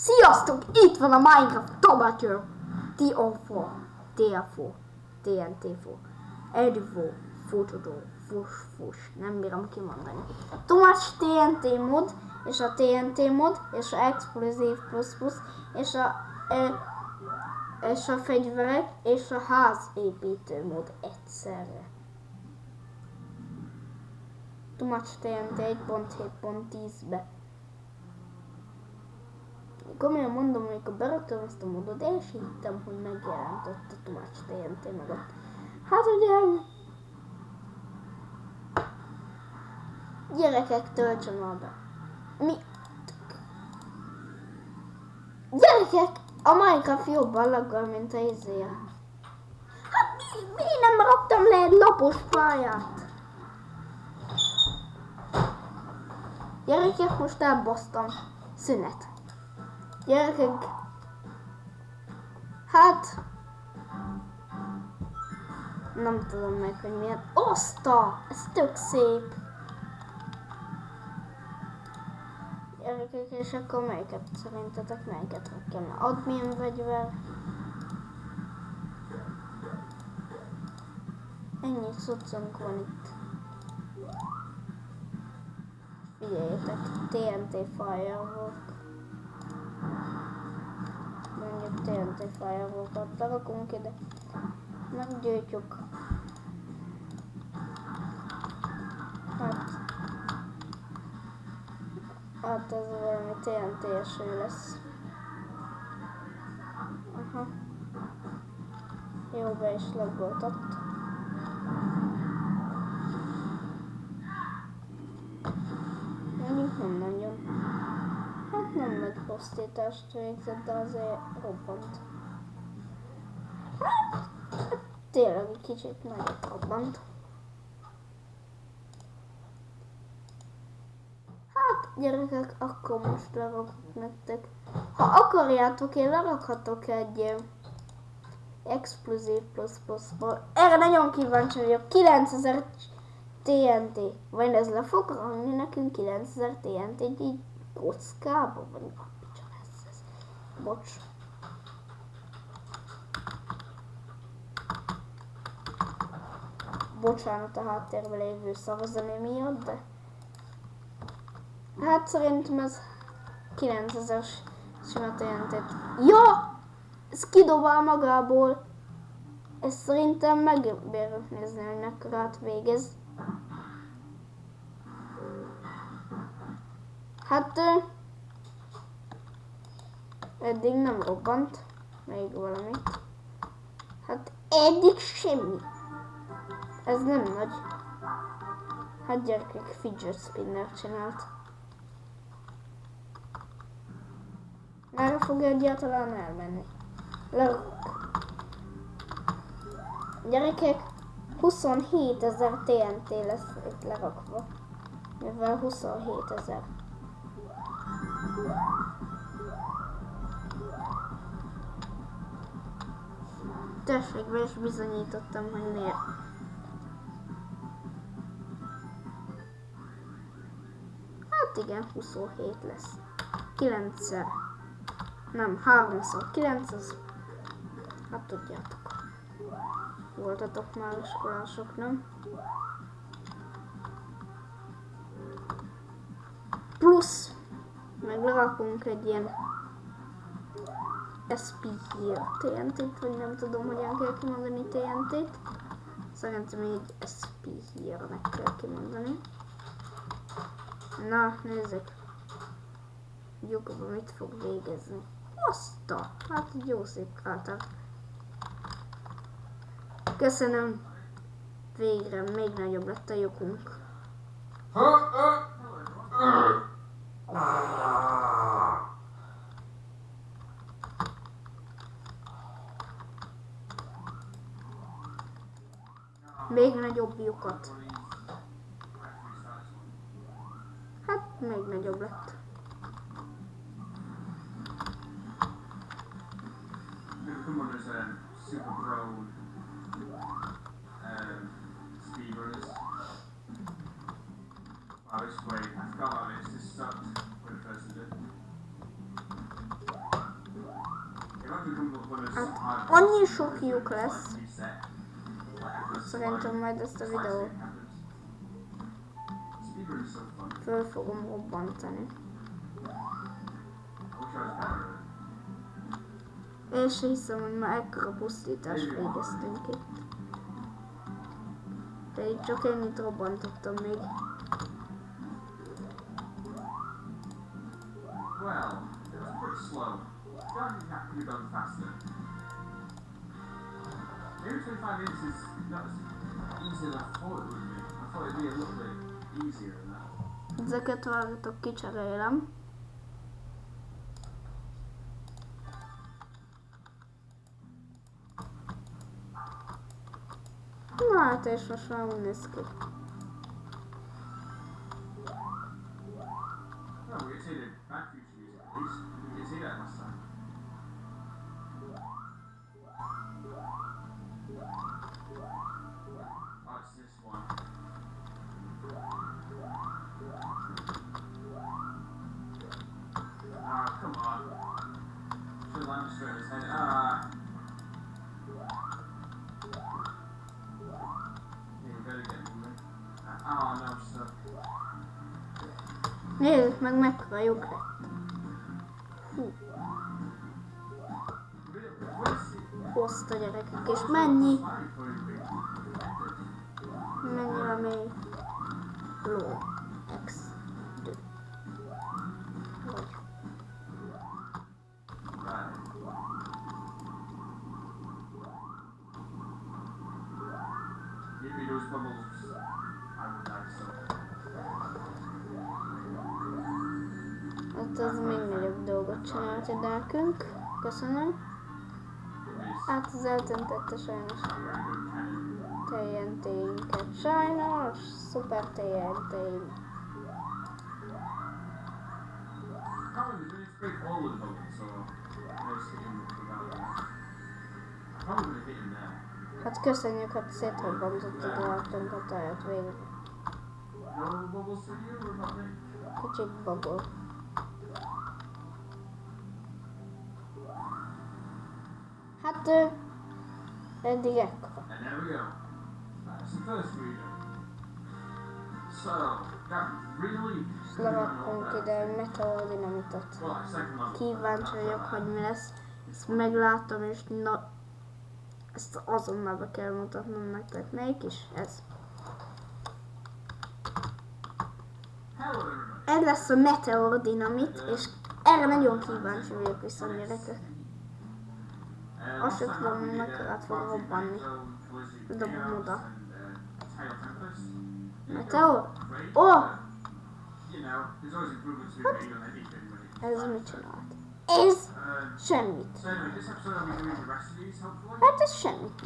Sziasztok! Itt van a Minecraft Tomato TO4 TFO TNT4 Edifo Futodó Fus Fus Nem bírom kimondani Tomacs TNT mod és a TNT mod és a Explosive Plus Plus és a e, és a fegyverek és a házépítő mod egyszerre. Tomacs TNT 1.7.10-be komolyan mondom, amikor beraktam ezt a modot, én is hittem, hogy megjelent ott a Tomács TNT mögött. Hát ugye... Gyerekek, töltsön be. Mi? Gyerekek, a Minecraft jobban laggol, mint a izé. Hát mi, mi nem raktam le egy lapos pályát? Gyerekek, most elbasztam. Szünet. Gyerekek, hát nem tudom meg, hogy milyen. Oszta! Ez tök szép! Gyerekek, és akkor melyiket szerintetek melyiket rakjam? Admin vegyver. Ennyi cuccunk van itt. Figyeljetek, TNT Firework mondjuk TNT firewalkat berakunk ide, meggyújtjuk. Hát, hát ez valami TNT-eső lesz. Aha. Jó, be is logoltott. Pusztítást végzett, de azért robbant. Hát, tényleg egy kicsit nagyot robbant. Hát, gyerekek, akkor most lerakok nektek. Ha akarjátok, én lerakhatok egy explosive plus plus Erre nagyon kíváncsi vagyok. 9000 TNT. Vagy ez le fog rakni nekünk 9000 TNT így kockába, vagy a picsa lesz ez. Bocs. Bocsánat a háttérben lévő szavazani miatt, de... Hát szerintem ez 9000-es simát jelentett. Ja! Ez kidobál magából. Ez szerintem megbérünk nézni, hogy mekkorát végez. Hát eddig nem robbant még valami. Hát eddig semmi. Ez nem nagy. Hát gyerekek fidget spinner csinált. Merre fog egyáltalán elmenni? Lerakok. Gyerekek, 27 ezer TNT lesz itt lerakva. Mivel 27 ezer. Tessék, is bizonyítottam, hogy miért. Hát igen, 27 lesz. 9-szer. Nem, 3-szor. 9 az... Hát tudjátok. Voltatok már iskolások, nem? Plusz meg lerakunk egy ilyen SP here TNT-t, vagy nem tudom, hogyan kell kimondani TNT-t. Szerintem így SP here-nek kell kimondani. Na, nézzük. Lyukba mit fog végezni. Azt a, hát jó szép kráter. Köszönöm. Végre még nagyobb lett a lyukunk. Még nagyobb lyukat. Hát, még nagyobb lett. Hát annyi sok lyuk lesz, szerintem majd ezt a videót föl fogom robbantani. És se hiszem, hogy már ekkora pusztítást végeztünk itt. De itt csak ennyit robbantottam még. Well, it was pretty slow. Driving that could have gone faster. Maybe 25 minutes is not as easy as I thought it would be. I thought it'd be a little bit easier than that. Ezeket vágatok, kicserélem. Na hát és most már úgy néz ki. Oh, Back Nézzük meg mekkora lyuk lett. Hú, hozta gyerekek, és mennyi, mennyire mély. Ló. Hát az még nagyobb dolgot csinált itt nekünk. Köszönöm. Hát az eltöntette sajnos a. TNT-inket. Sajnos, szuper TNT. Probably hit him there. Hát köszönjük, hogy szétrobbantottad a végre. You or nothing? Kicsit babol. Hát ö, eddig really És leraktunk ide egy level. Kíváncsi vagyok, hogy mi lesz. Ezt meglátom, és na... Ezt azonnal be kell mutatnom nektek. Melyik is? Ez. Ez lesz a meteordinamit, és erre nagyon kíváncsi vagyok viszont gyerekek. Azt se tudom, did, mekkorát uh, fog robbanni. Dobom oda. Meteor? great, Oh! Ez mit csinált? Ez semmit. Hát ez semmit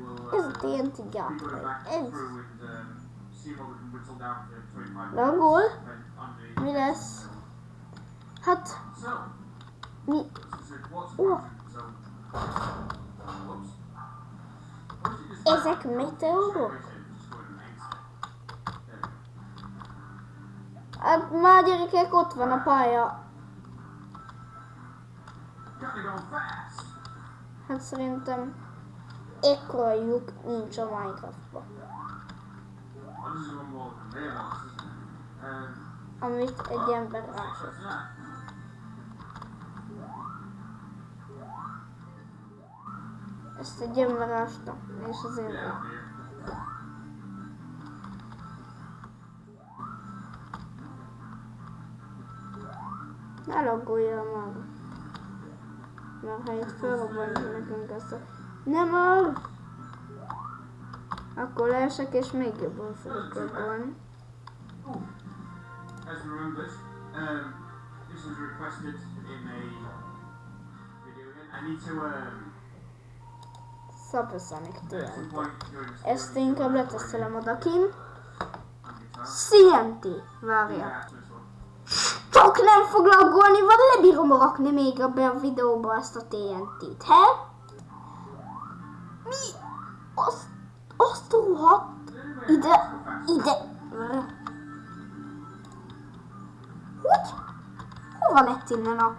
will Ez a uh, back Ez. and um, see what we can whittle down to 25 Lagol. minutes depend on the Mi lesz? Hát mi? Oh. Ezek meteorok? Hát már gyerekek, ott van a pálya. Hát szerintem ekkora lyuk nincs a? Um, Amit egy ember rásott. Ezt egy ember ásta, és van. here. Ne loggoljál már. Mert ha itt felrobbantja nekünk ezt a... Nem áll! Akkor leesek és még jobban fogok loggolni. Oh, as remembered, um, this was requested in a video again. I need to, um, Supersonic TNT. Ezt inkább letesztelem odakin. on guitar. CNT! Várjál. that to this one. Csak nem fog laggolni, vagy lebírom rakni még be a videóba ezt a TNT-t, he? Mi? Azt, azt rohadt ide, ide. Hogy? Hova lett innen a